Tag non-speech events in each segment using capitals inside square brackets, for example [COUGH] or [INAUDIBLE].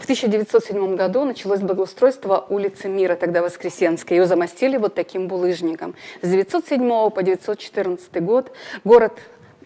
В 1907 году началось благоустройство улицы Мира, тогда Воскресенской. Ее замостили вот таким булыжником. С 1907 по 1914 год город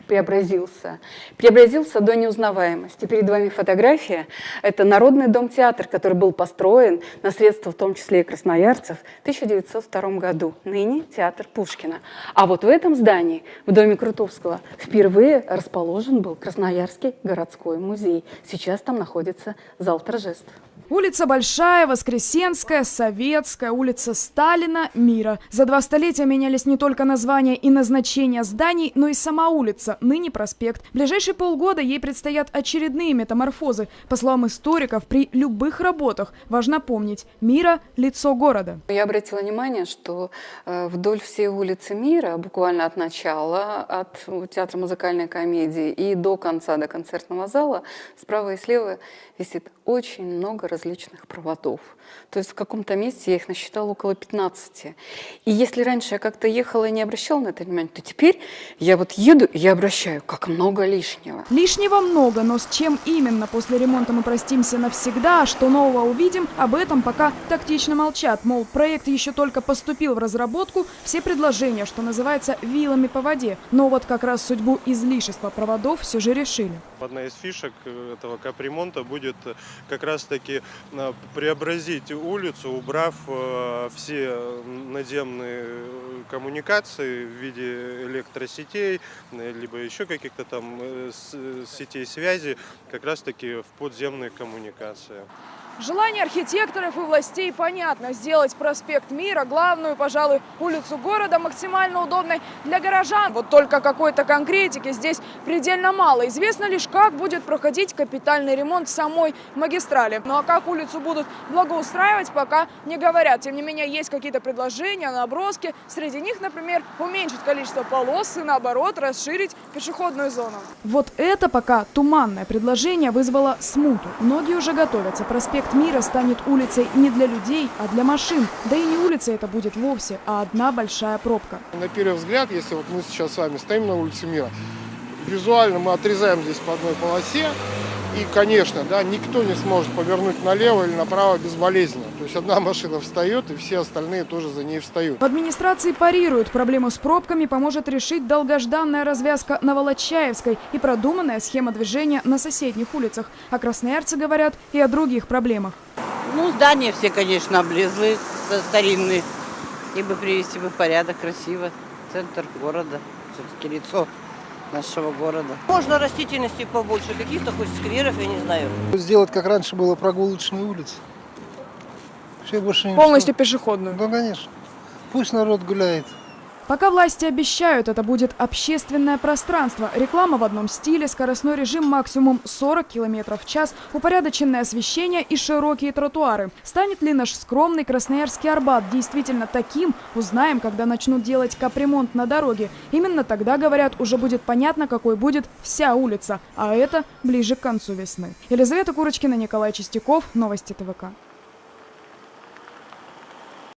преобразился. Преобразился до неузнаваемости. Перед вами фотография. Это Народный дом-театр, который был построен на средства, в том числе и красноярцев, в 1902 году. Ныне театр Пушкина. А вот в этом здании, в доме Крутовского, впервые расположен был Красноярский городской музей. Сейчас там находится зал торжеств. Улица Большая, Воскресенская, Советская, улица Сталина, Мира. За два столетия менялись не только названия и назначения зданий, но и сама улица, ныне проспект. В ближайшие полгода ей предстоят очередные метаморфозы. По словам историков, при любых работах важно помнить – Мира – лицо города. Я обратила внимание, что э, вдоль всей улицы Мира, буквально от начала, от театра музыкальной комедии и до конца, до концертного зала, справа и слева висит очень много различных проводов. То есть в каком-то месте я их насчитала около 15. И если раньше я как-то ехала и не обращала на это внимание, то теперь я вот еду я обращаю, как много лишнего. Лишнего много, но с чем именно после ремонта мы простимся навсегда, а что нового увидим, об этом пока тактично молчат. Мол, проект еще только поступил в разработку, все предложения, что называется, вилами по воде. Но вот как раз судьбу излишества проводов все же решили. Одна из фишек э, этого капремонта будет э, как раз-таки э, преобразить улицу, убрав все надземные коммуникации в виде электросетей, либо еще каких-то там сетей связи, как раз-таки в подземные коммуникации. Желание архитекторов и властей понятно. Сделать проспект Мира, главную, пожалуй, улицу города максимально удобной для горожан. Вот только какой-то конкретики здесь предельно мало. Известно лишь, как будет проходить капитальный ремонт самой магистрали. Ну а как улицу будут благоустраивать, пока не говорят. Тем не менее, есть какие-то предложения, наброски. Среди них, например, уменьшить количество полос и, наоборот, расширить пешеходную зону. Вот это пока туманное предложение вызвало смуту. Многие уже готовятся. Проспект Проспект Мира станет улицей не для людей, а для машин. Да и не улица это будет вовсе, а одна большая пробка. На первый взгляд, если вот мы сейчас с вами стоим на улице Мира, визуально мы отрезаем здесь по одной полосе, и, конечно, да, никто не сможет повернуть налево или направо безболезненно. То есть одна [LAUGHS] машина встает, и все остальные тоже за ней встают. В администрации парируют. Проблему с пробками поможет решить долгожданная развязка на Волочаевской и продуманная схема движения на соседних улицах. А красноярцы говорят и о других проблемах. Ну, здания все, конечно, облезлые, старинные. И бы привести бы в порядок красиво. Центр города, все-таки лицо нашего города. Можно растительности побольше, каких-то хоть скверов, я не знаю. Сделать, как раньше было, прогулочные улицы. Все больше не Полностью пешеходную? Да, конечно. Пусть народ гуляет. Пока власти обещают, это будет общественное пространство. Реклама в одном стиле, скоростной режим максимум 40 км в час, упорядоченное освещение и широкие тротуары. Станет ли наш скромный Красноярский Арбат действительно таким, узнаем, когда начнут делать капремонт на дороге. Именно тогда, говорят, уже будет понятно, какой будет вся улица. А это ближе к концу весны. Елизавета Курочкина, Николай Чистяков, Новости ТВК.